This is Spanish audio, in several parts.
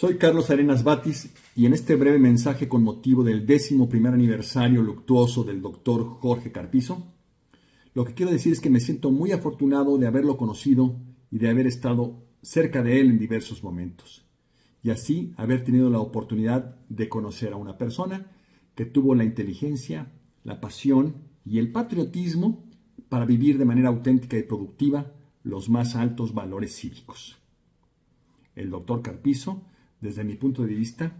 Soy Carlos Arenas Batis y en este breve mensaje con motivo del décimo primer aniversario luctuoso del doctor Jorge Carpizo, lo que quiero decir es que me siento muy afortunado de haberlo conocido y de haber estado cerca de él en diversos momentos, y así haber tenido la oportunidad de conocer a una persona que tuvo la inteligencia, la pasión y el patriotismo para vivir de manera auténtica y productiva los más altos valores cívicos. El doctor Carpizo desde mi punto de vista,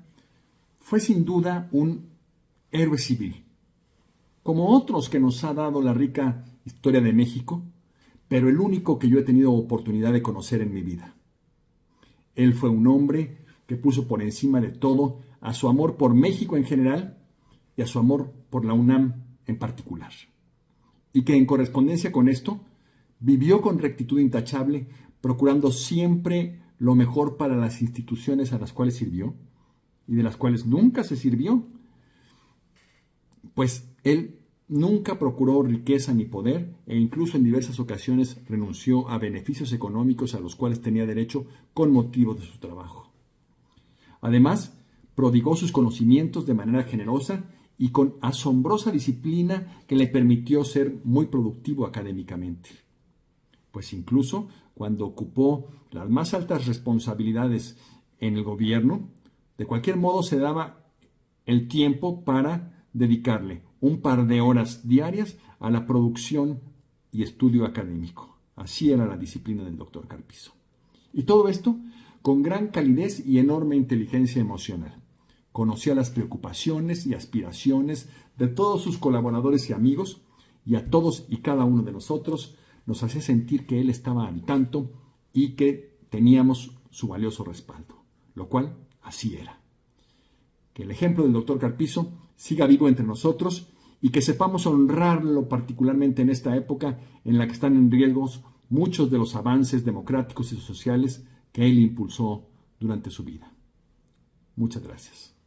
fue sin duda un héroe civil, como otros que nos ha dado la rica historia de México, pero el único que yo he tenido oportunidad de conocer en mi vida. Él fue un hombre que puso por encima de todo a su amor por México en general y a su amor por la UNAM en particular. Y que en correspondencia con esto, vivió con rectitud intachable, procurando siempre lo mejor para las instituciones a las cuales sirvió y de las cuales nunca se sirvió, pues él nunca procuró riqueza ni poder e incluso en diversas ocasiones renunció a beneficios económicos a los cuales tenía derecho con motivo de su trabajo. Además, prodigó sus conocimientos de manera generosa y con asombrosa disciplina que le permitió ser muy productivo académicamente pues incluso cuando ocupó las más altas responsabilidades en el gobierno, de cualquier modo se daba el tiempo para dedicarle un par de horas diarias a la producción y estudio académico. Así era la disciplina del doctor Carpizo. Y todo esto con gran calidez y enorme inteligencia emocional. Conocía las preocupaciones y aspiraciones de todos sus colaboradores y amigos y a todos y cada uno de nosotros nos hacía sentir que Él estaba al tanto y que teníamos su valioso respaldo, lo cual así era. Que el ejemplo del doctor Carpizo siga vivo entre nosotros y que sepamos honrarlo particularmente en esta época en la que están en riesgo muchos de los avances democráticos y sociales que él impulsó durante su vida. Muchas gracias.